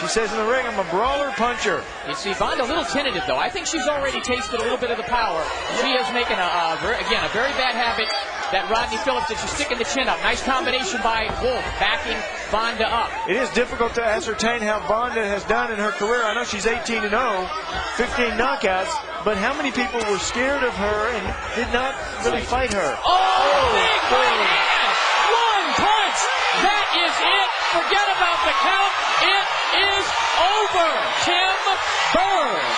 She says in the ring, I'm a brawler puncher. You see, Vonda a little tentative, though. I think she's already tasted a little bit of the power. She is making, a, a very, again, a very bad habit that Rodney Phillips did. She's sticking the chin up. Nice combination by Wolfe, backing Vonda up. It is difficult to ascertain how Vonda has done in her career. I know she's 18 and 0, 15 knockouts, but how many people were scared of her and did not really fight her? Oh, big right hand! One punch! That is it! Forget about the count. It over. Tim Burns